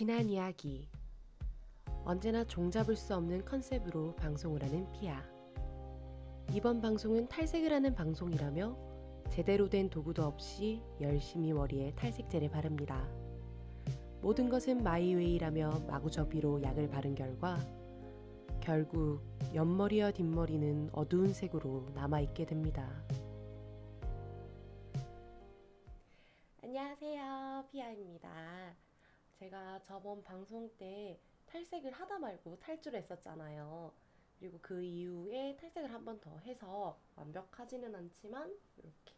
지난 이야기 언제나 종잡을 수 없는 컨셉으로 방송을 하는 피아 이번 방송은 탈색을 하는 방송이라며 제대로 된 도구도 없이 열심히 머리에 탈색제를 바릅니다. 모든 것은 마이웨이라며 마구잡이로 약을 바른 결과 결국 옆머리와 뒷머리는 어두운 색으로 남아있게 됩니다. 제가 저번 방송 때 탈색을 하다 말고 탈주를 했었잖아요. 그리고 그 이후에 탈색을 한 번 더 해서 완벽하지는 않지만 이렇게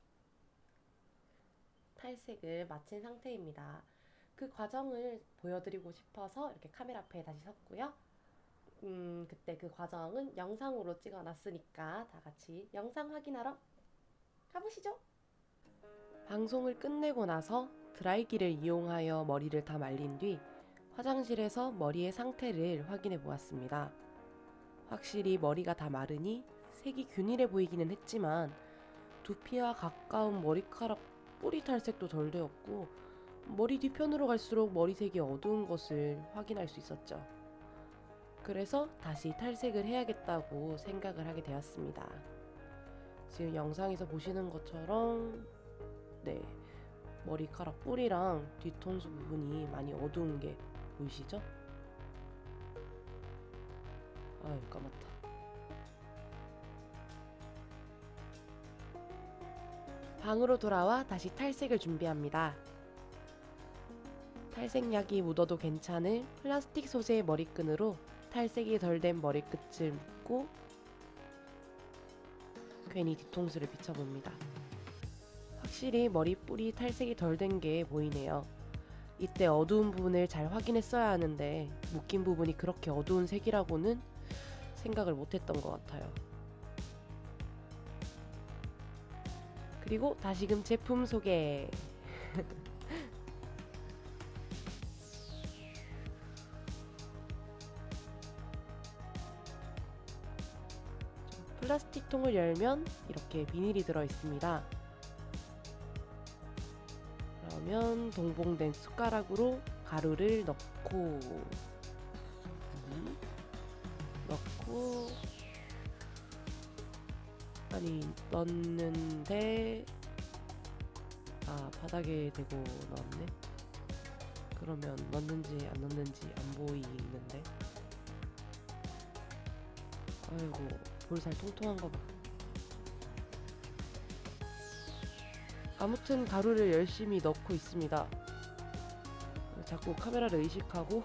탈색을 마친 상태입니다. 그 과정을 보여드리고 싶어서 이렇게 카메라 앞에 다시 섰고요. 음, 그때 그 과정은 영상으로 찍어놨으니까 다 같이 영상 확인하러 가보시죠. 방송을 끝내고 나서 드라이기를 이용하여 머리를 다 말린 뒤 화장실에서 머리의 상태를 확인해 보았습니다. 확실히 머리가 다 마르니 색이 균일해 보이기는 했지만 두피와 가까운 머리카락 뿌리 탈색도 덜 되었고 머리 뒤편으로 갈수록 머리색이 어두운 것을 확인할 수 있었죠. 그래서 다시 탈색을 해야겠다고 생각을 하게 되었습니다. 지금 영상에서 보시는 것처럼 네 머리카락 뿌리랑 뒤통수 부분이 많이 어두운 게 보이시죠? 아유 까맣다. 방으로 돌아와 다시 탈색을 준비합니다. 탈색약이 묻어도 괜찮을 플라스틱 소재의 머리끈으로 탈색이 덜 된 머리끝을 묶고 괜히 뒤통수를 비춰봅니다 확실히 머리 뿌리 탈색이 덜 된 게 보이네요. 이때 어두운 부분을 잘 확인했어야 하는데 묶인 부분이 그렇게 어두운 색이라고는 생각을 못했던 것 같아요. 그리고 다시금 제품 소개. 플라스틱 통을 열면 이렇게 비닐이 들어 있습니다. 그러면 동봉된 숟가락으로 가루를 넣고 음, 넣고 아니 넣는데 아 바닥에 대고 넣었네. 그러면 넣는지 안 넣는지 안 보이는데. 아이고 볼살 통통한 거 봐 아무튼 가루를 열심히 넣고 있습니다. 자꾸 카메라를 의식하고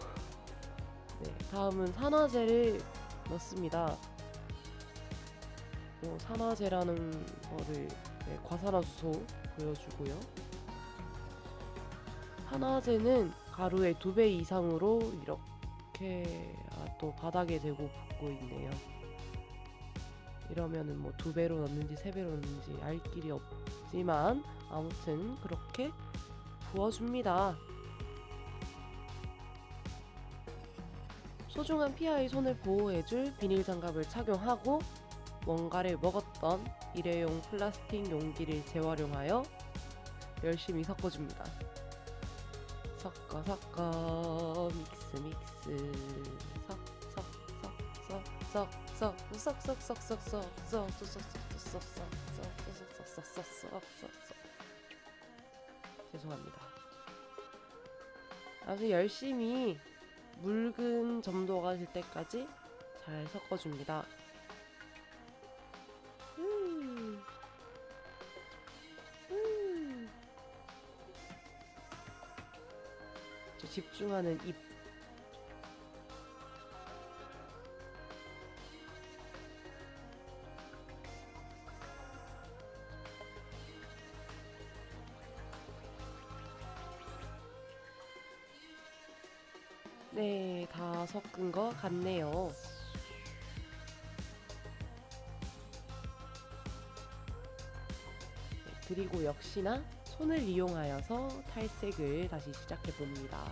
네, 다음은 산화제를 넣습니다. 어, 산화제라는 거를 네, 과산화수소 보여주고요. 산화제는 가루의 두배 이상으로 이렇게 아, 또 바닥에 대고 붓고 있네요. 이러면은 뭐두 배로 넣는지 세 배로 넣는지 알 길이 없 지만 아무튼 그렇게 부어줍니다. 소중한 피아의 손을 보호해줄 비닐 장갑을 착용하고 뭔가를 먹었던 일회용 플라스틱 용기를 재활용하여 열심히 섞어줍니다. 섞어 섞어 믹스 믹스 섞 섞 섞 섞 섞 섞 섞 섞 섞 섞 섞 섞 섞 섞 섞 섞 섞 섞섞섞섞섞 죄송합니다. 아주 열심히 묽은 점도가 될 때까지 잘 섞어줍니다. 음. 음. 집중하는 입 섞은 것 같네요. 네, 그리고 역시나 손을 이용하여서 탈색을 다시 시작해 봅니다.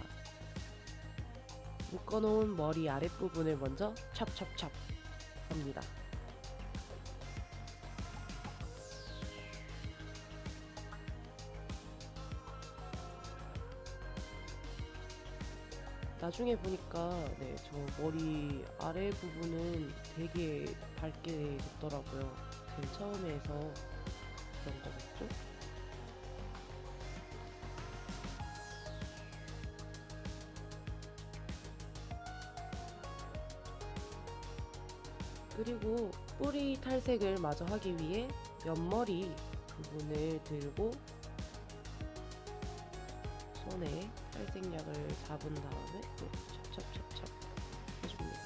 묶어놓은 머리 아랫부분을 먼저 찹찹찹 합니다. 나중에 보니까 네, 저 머리 아래 부분은 되게 밝게 됐더라고요. 제일 처음에 해서 그런 거겠죠? 그리고 뿌리 탈색을 마저 하기 위해 옆머리 부분을 들고 손에 탈색약을 잡은 다음에 또 찹찹찹찹 해줍니다.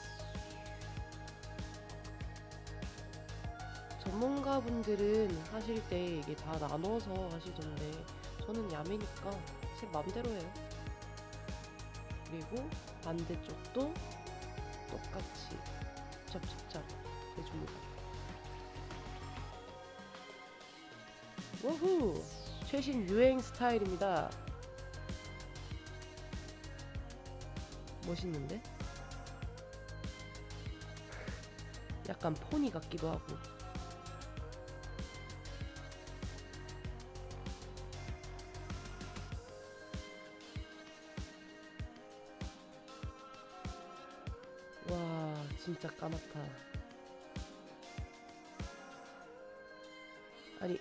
전문가분들은 하실 때 이게 다 나눠서 하시던데 저는 야매니까 제 맘대로 해요. 그리고 반대쪽도 똑같이 찹찹찹 해줍니다. 워후! 최신 유행 스타일입니다. 멋있는데? 약간 포니 같기도 하고. 와, 진짜 까맣다. 아니,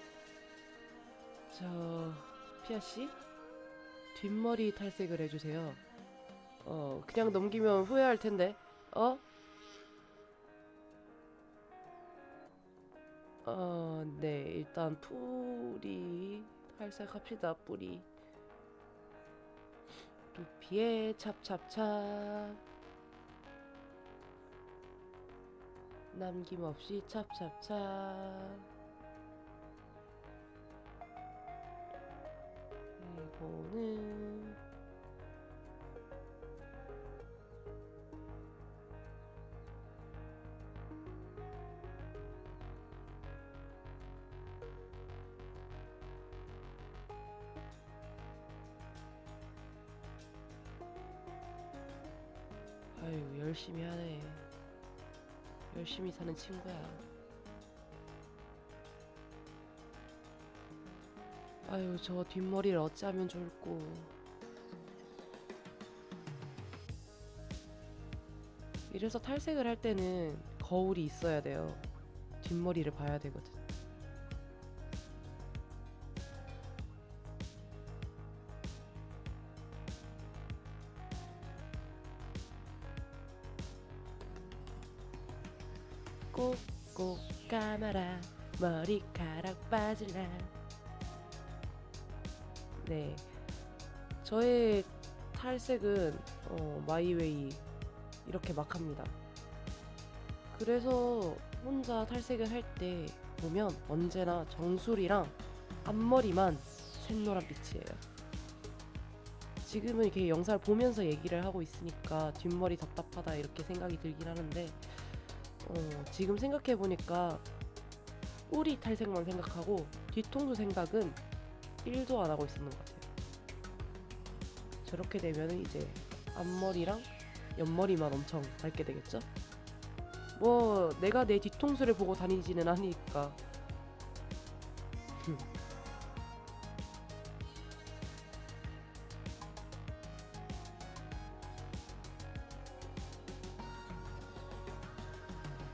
저, 피아씨? 뒷머리 탈색을 해주세요. 어, 그냥 넘기면 후회할 텐데. 어? 어, 네. 일단 뿌리 탈색합시다. 뿌리. 두피에 찹찹찹. 남김없이 찹찹찹. 이거는 열심히 하네. 열심히 사는 친구야. 아유 저 뒷머리를 어찌하면 좋을꼬. 이래서 탈색을 할 때는 거울이 있어야 돼요. 뒷머리를 봐야 되거든 꼭꼭 감아라. 머리카락 빠질라. 네. 저의 탈색은 어, 마이웨이 이렇게 막 합니다. 그래서 혼자 탈색을 할 때 보면 언제나 정수리랑 앞머리만 샛노란 빛이에요. 지금은 이렇게 영상을 보면서 얘기를 하고 있으니까 뒷머리 답답하다 이렇게 생각이 들긴 하는데 어, 지금 생각해 보니까 뿌리 탈색만 생각하고 뒤통수 생각은 1도 안 하고 있었는 것 같아요. 저렇게 되면 이제 앞머리랑 옆머리만 엄청 밝게 되겠죠? 뭐 내가 내 뒤통수를 보고 다니지는 않으니까.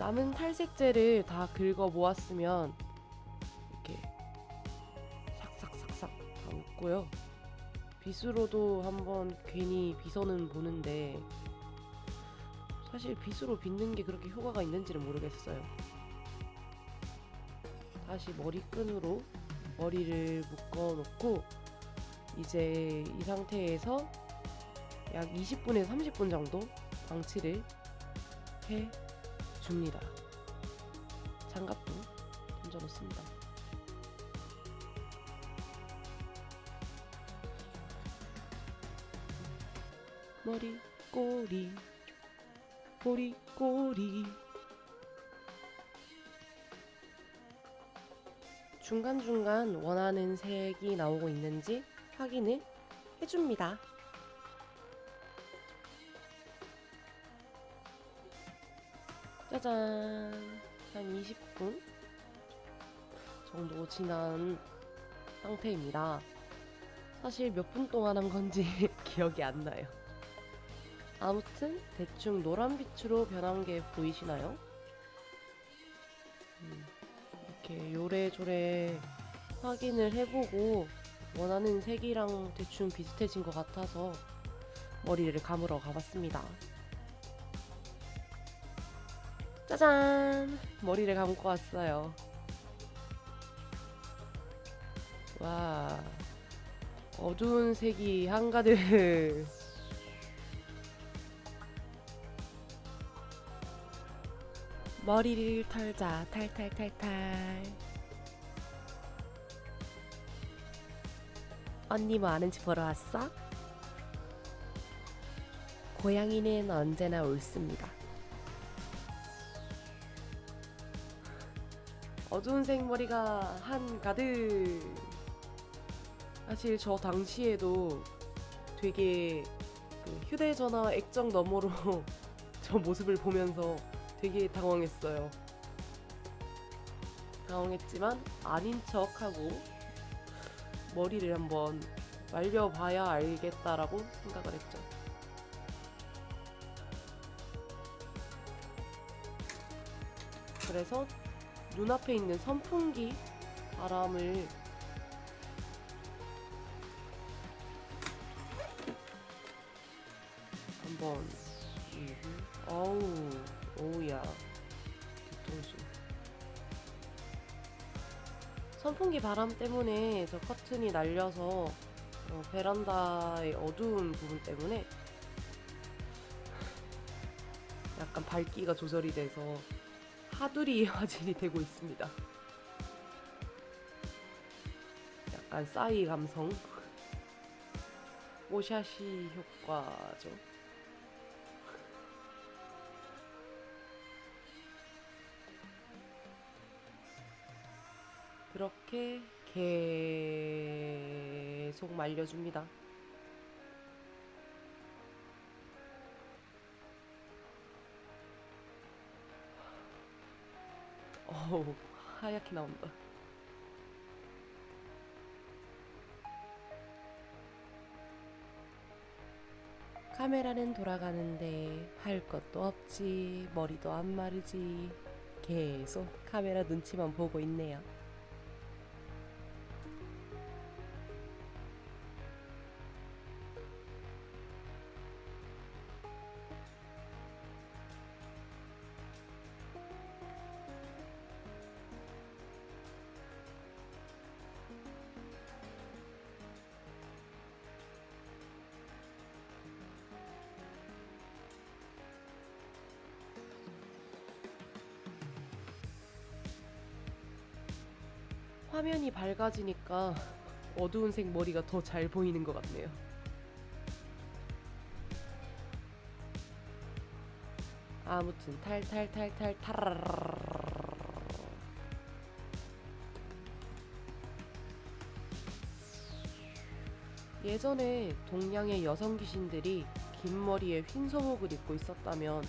남은 탈색제를 다 긁어 모았으면 이렇게 삭삭삭삭 다 웃고요. 빗으로도 한번 괜히 빗어는 보는데 사실 빗으로 빗는 게 그렇게 효과가 있는지는 모르겠어요. 다시 머리끈으로 머리를 묶어 놓고 이제 이 상태에서 약 20분에서 30분 정도 방치를 해. 장갑도 던져 놓습니다. 머리 꼬리 꼬리 꼬리 중간중간 원하는 색이 나오고 있는지 확인을 해줍니다. 짜잔 한 20분 정도 지난 상태입니다. 사실 몇 분 동안 한 건지 기억이 안 나요. 아무튼 대충 노란 빛으로 변한 게 보이시나요? 음, 이렇게 요래조래 확인을 해보고 원하는 색이랑 대충 비슷해진 것 같아서 머리를 감으러 가봤습니다. 짜잔! 머리를 감고 왔어요. 와, 어두운 색이 한가득. 머리를 털자, 탈탈탈탈. 언니 뭐 아는지 보러 왔어? 고양이는 언제나 옳습니다. 어두운 색 머리가 한가득. 사실 저 당시에도 되게 그 휴대전화 액정 너머로 저 모습을 보면서 되게 당황했어요. 당황했지만 아닌 척하고 머리를 한번 말려봐야 알겠다라고 생각을 했죠. 그래서 눈앞에 있는 선풍기 바람을 한번 음, 어우 오우야. 뒤통수. 선풍기 바람 때문에 저 커튼이 날려서 어, 베란다의 어두운 부분 때문에 약간 밝기가 조절이 돼서 하두리 화질이 되고 있습니다. 약간 싸이 감성 오샤시 효과죠. 그렇게 계속 말려줍니다. 어우, 하얗게 나온다. 카메라는 돌아가는데 할 것도 없지, 머리도 안 마르지. 계속 카메라 눈치만 보고 있네요. 화면이 밝아지니까 어두운 색 머리가 더 잘 보이는 것 같네요. 아무튼 탈탈탈탈 타라라라라라. 예전에 동양의 여성 귀신들이 긴 머리에 흰 소목을 입고 있었다면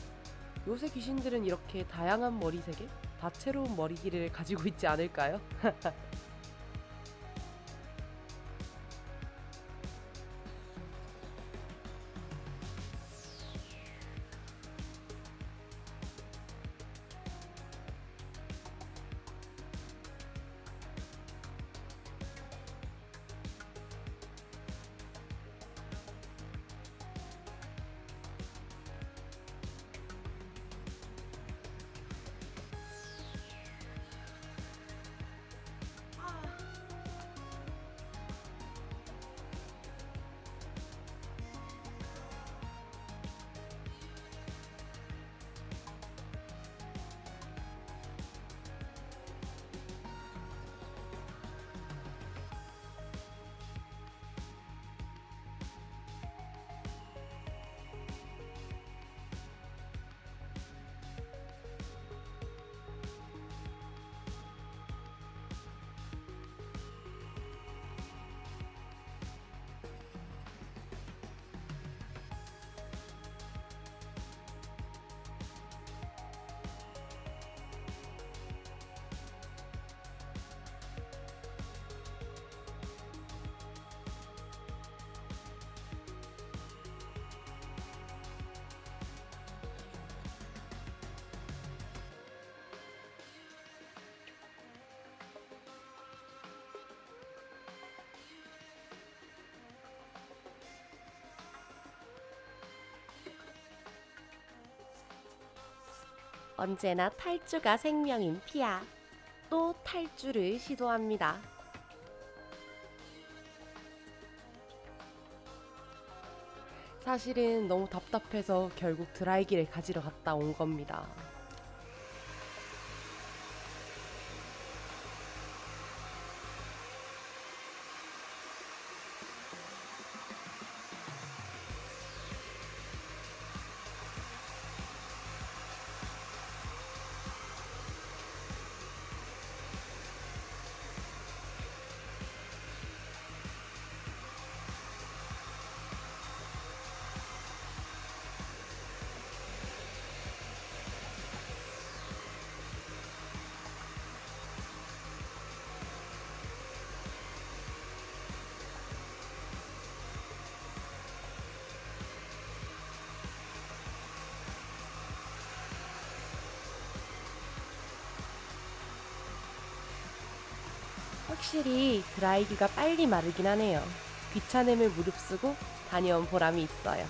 요새 귀신들은 이렇게 다양한 머리색에 다채로운 머리 길이를 가지고 있지 않을까요? 언제나 탈주가 생명인 피아. 또 탈주를 시도합니다. 사실은 너무 답답해서 결국 드라이기를 가지러 갔다 온 겁니다. 확실히 드라이기가 빨리 마르긴 하네요. 귀찮음을 무릅쓰고 다녀온 보람이 있어요.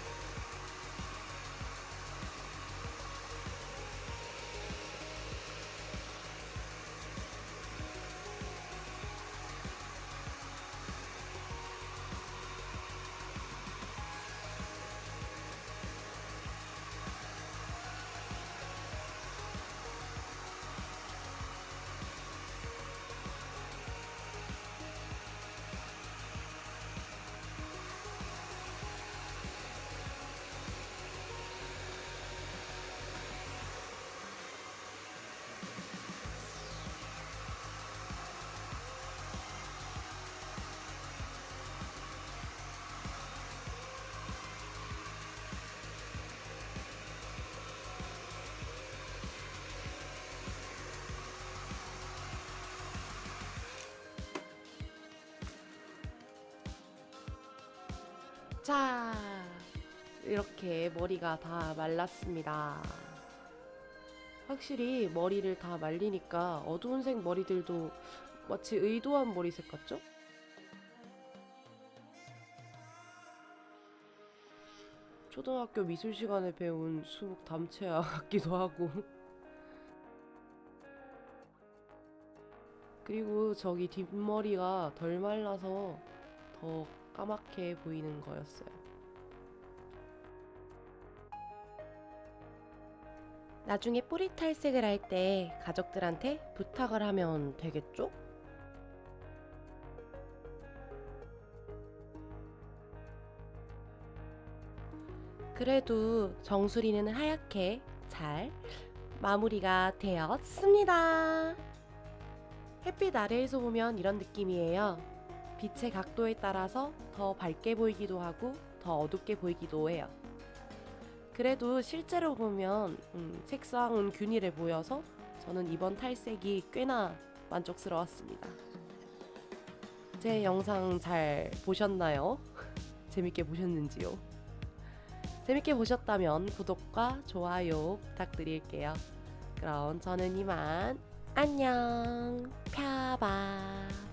자, 이렇게 머리가 다 말랐습니다. 확실히 머리를 다 말리니까 어두운 색 머리들도 마치 의도한 머리색 같죠? 초등학교 미술 시간에 배운 수국 담채아 같기도 하고 그리고 저기 뒷머리가 덜 말라서 더 까맣게 보이는 거였어요. 나중에 뿌리 탈색을 할 때 가족들한테 부탁을 하면 되겠죠? 그래도 정수리는 하얗게 잘 마무리가 되었습니다. 햇빛 아래에서 보면 이런 느낌이에요. 빛의 각도에 따라서 더 밝게 보이기도 하고 더 어둡게 보이기도 해요. 그래도 실제로 보면 음, 색상은 균일해 보여서 저는 이번 탈색이 꽤나 만족스러웠습니다. 제 영상 잘 보셨나요? 재밌게 보셨는지요? 재밌게 보셨다면 구독과 좋아요 부탁드릴게요. 그럼 저는 이만 안녕 펴봐